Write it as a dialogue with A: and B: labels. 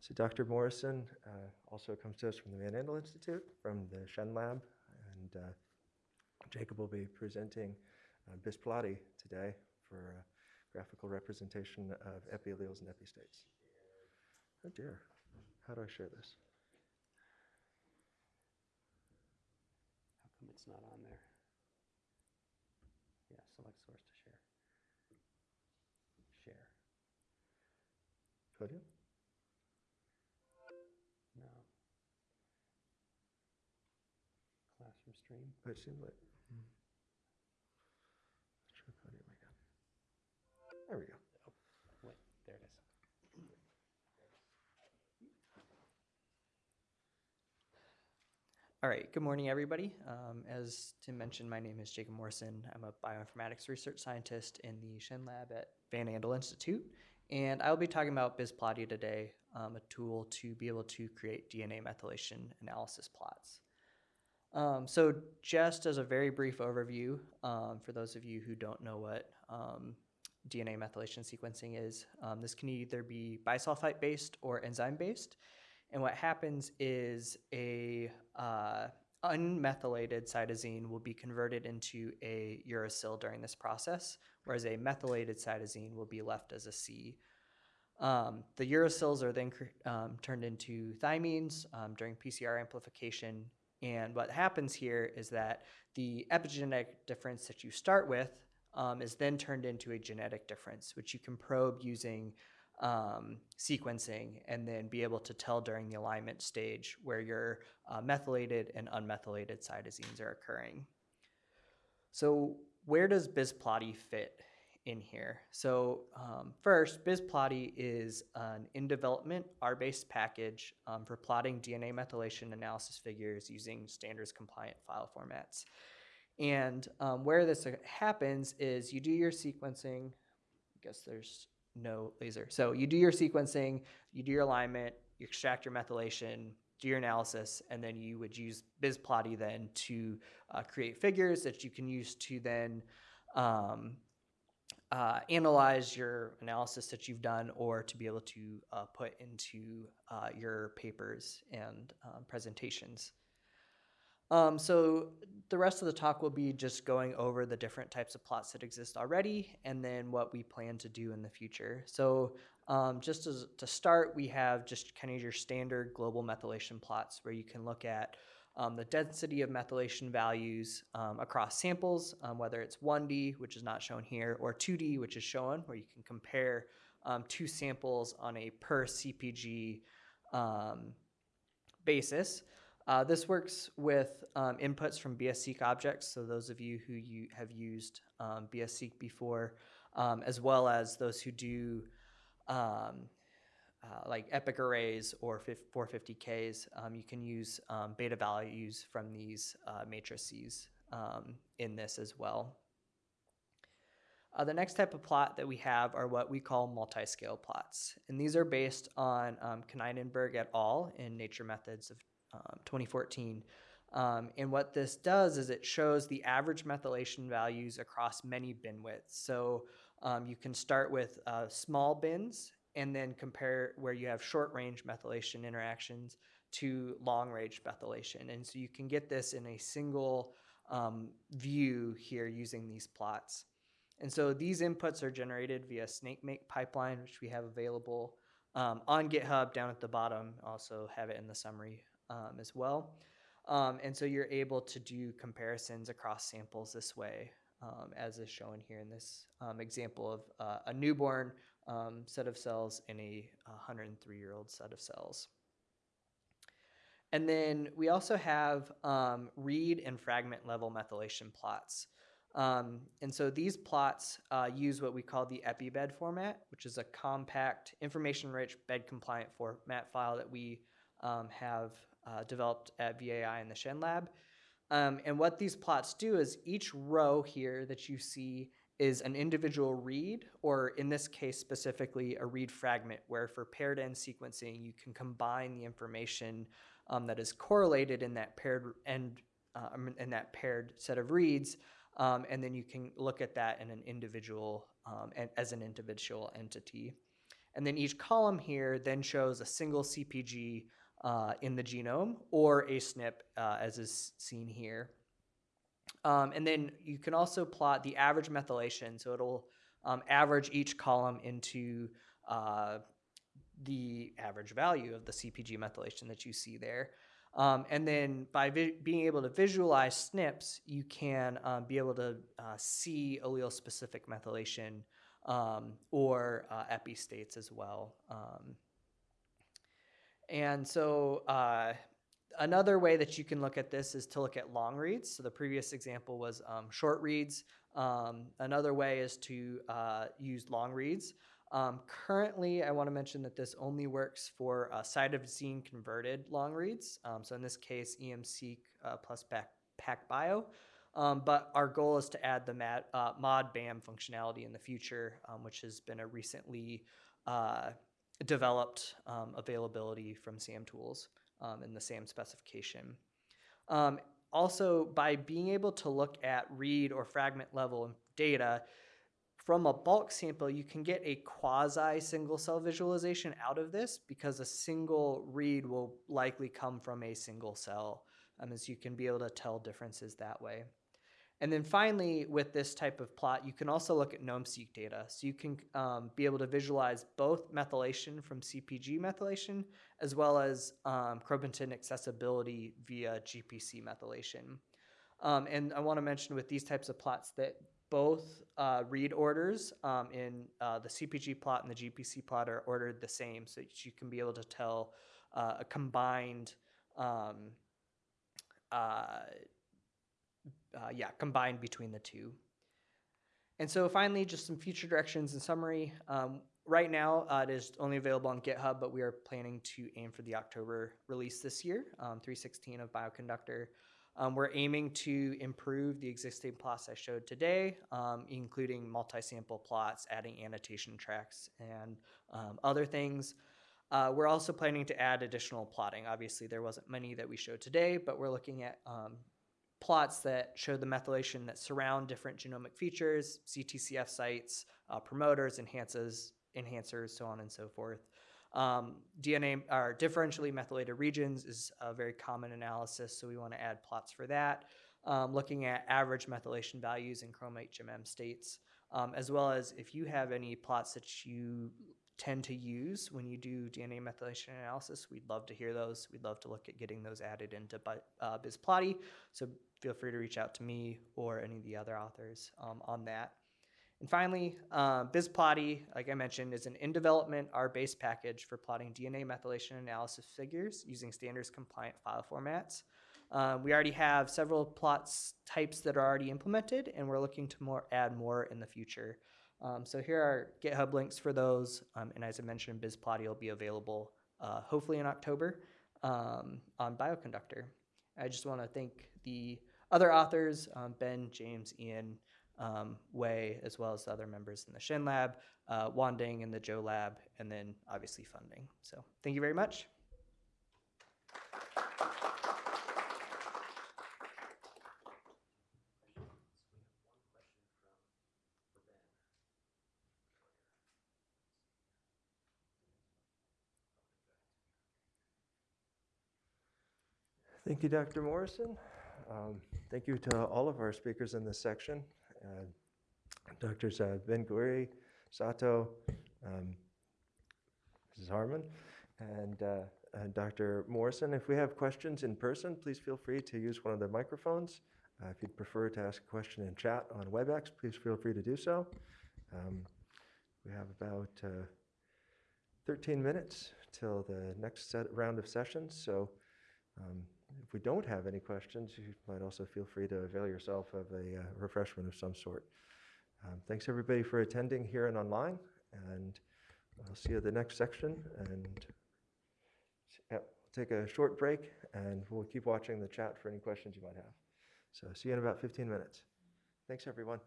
A: So Dr. Morrison uh, also comes to us from the Van Andel Institute, from the Shen Lab, and uh, Jacob will be presenting uh, BISplotti today for a graphical representation of epialleles and epistates. Oh dear, how do I share this?
B: How come it's not on there? Yeah, select source to share. Share.
A: Podium?
B: Classroom stream.
A: But it seemed like. Let's try podium again. There we go.
B: Oh, wait, there it is.
C: All right, good morning, everybody. Um, as Tim mentioned, my name is Jacob Morrison. I'm a bioinformatics research scientist in the Shen Lab at Van Andel Institute, and I'll be talking about BISplotti today, um, a tool to be able to create DNA methylation analysis plots. Um, so just as a very brief overview, um, for those of you who don't know what um, DNA methylation sequencing is, um, this can either be bisulfite-based or enzyme-based. And what happens is a uh, unmethylated cytosine will be converted into a uracil during this process, whereas a methylated cytosine will be left as a C. Um, the uracils are then um, turned into thymines um, during PCR amplification. And what happens here is that the epigenetic difference that you start with um, is then turned into a genetic difference, which you can probe using um, sequencing and then be able to tell during the alignment stage where your uh, methylated and unmethylated cytosines are occurring. So where does BISplotti fit in here? So um, first, BISplotti is an in development R-based package um, for plotting DNA methylation analysis figures using standards compliant file formats. And um, where this uh, happens is you do your sequencing. I guess there's no laser. So you do your sequencing, you do your alignment, you extract your methylation, do your analysis, and then you would use BISplotti then to uh, create figures that you can use to then um, uh, analyze your analysis that you've done or to be able to uh, put into uh, your papers and um, presentations. Um, so the rest of the talk will be just going over the different types of plots that exist already and then what we plan to do in the future. So um, just as, to start, we have just kind of your standard global methylation plots where you can look at um, the density of methylation values um, across samples, um, whether it's 1D, which is not shown here, or 2D, which is shown, where you can compare um, two samples on a per CPG um, basis. Uh, this works with um, inputs from BSSeq objects, so those of you who you have used BSSeq before, as well as those who do um, uh, like epic arrays or 450Ks, um, you can use um, beta values from these uh, matrices um, in this as well. Uh, the next type of plot that we have are what we call multi-scale plots. And these are based on um, Knijnenburg et al. in Nature Methods of um, 2014. Um, and what this does is it shows the average methylation values across many bin widths. So um, you can start with uh, small bins and then compare where you have short range methylation interactions to long range methylation. And so you can get this in a single um, view here using these plots. And so these inputs are generated via SnakeMake pipeline, which we have available um, on GitHub down at the bottom. Also have it in the summary um, as well. Um, and so you're able to do comparisons across samples this way, um, as is shown here in this um, example of uh, a newborn um, set of cells in a 103 year old set of cells. And then we also have um, read and fragment level methylation plots. Um, and so these plots uh, use what we call the EpiBed format, which is a compact, information-rich bed-compliant format file that we um, have uh, developed at VAI in the Shen Lab. Um, and what these plots do is each row here that you see is an individual read, or in this case specifically, a read fragment, where for paired end sequencing, you can combine the information um, that is correlated in that paired end, uh, in that paired set of reads, um, and then you can look at that in an individual, um, and as an individual entity. And then each column here then shows a single CPG uh, in the genome or a SNP, uh, as is seen here. Um, and then you can also plot the average methylation. So it'll um, average each column into uh, the average value of the CPG methylation that you see there. Um, and then by being able to visualize SNPs, you can um, be able to uh, see allele specific methylation um, or uh, epi states as well. Um, and so uh, another way that you can look at this is to look at long reads. So the previous example was um, short reads. Um, another way is to uh, use long reads. Um, currently, I want to mention that this only works for uh, cytosine converted long reads. Um, so in this case, EMC uh, plus PAC, PacBio. Um, but our goal is to add the MAD, uh, mod BAM functionality in the future, um, which has been a recently uh, developed availability from SAM tools um, in the SAM specification. Um, also, by being able to look at read or fragment level data, from a bulk sample, you can get a quasi single cell visualization out of this because a single read will likely come from a single cell, um, as you can be able to tell differences that way. And then finally, with this type of plot, you can also look at NOMe-seq data. So you can um, be able to visualize both methylation from CPG methylation as well as um, chromatin accessibility via GPC methylation. Um, and I want to mention with these types of plots that both uh, read orders um, in uh, the CPG plot and the GPC plot are ordered the same, so that you can be able to tell uh, a combined, um, uh, yeah, combined between the two. And so finally, just some future directions and summary. Um, right now, uh, it is only available on GitHub, but we are planning to aim for the October release this year, um, 316 of Bioconductor. Um, we're aiming to improve the existing plots I showed today, um, including multi-sample plots, adding annotation tracks, and um, other things. Uh, we're also planning to add additional plotting. Obviously, there wasn't many that we showed today, but we're looking at um, plots that show the methylation that surround different genomic features, CTCF sites, uh, promoters, enhances, enhancers, so on and so forth. Um, DNA or differentially methylated regions is a very common analysis, so we want to add plots for that. Um, looking at average methylation values in chromate HMM states, um, as well as if you have any plots that you tend to use when you do DNA methylation analysis, we'd love to hear those. We'd love to look at getting those added into uh, BISplotti, so feel free to reach out to me or any of the other authors um, on that. And finally, uh, BISplotti, like I mentioned, is an in development R-based package for plotting DNA methylation analysis figures using standards compliant file formats. Um, we already have several plots types that are already implemented, and we're looking to more add more in the future. Um, so here are GitHub links for those, um, and as I mentioned, BISplotti will be available uh, hopefully in October um, on Bioconductor. I just want to thank the other authors, um, Ben, James, Ian, um, Wei, as well as the other members in the Shen Lab, uh, Wanding in the Zhou Lab, and then obviously funding. So thank you very much.
A: Thank you, Dr. Morrison. Um, Thank you to all of our speakers in this section. Uh, Doctors uh, Ben Guri, Sato, um, Mrs. Harmon, and uh, and Dr. Morrison. If we have questions in person, please feel free to use one of the microphones. Uh, If you'd prefer to ask a question in chat on WebEx, please feel free to do so. Um, We have about uh, 13 minutes till the next set, round of sessions, so um, if we don't have any questions, you might also feel free to avail yourself of a uh, refreshment of some sort. Um, Thanks, everybody, for attending here and online, and I'll see you at the next section. And we'll take a short break, and we'll keep watching the chat for any questions you might have. So see you in about 15 minutes. Thanks, everyone.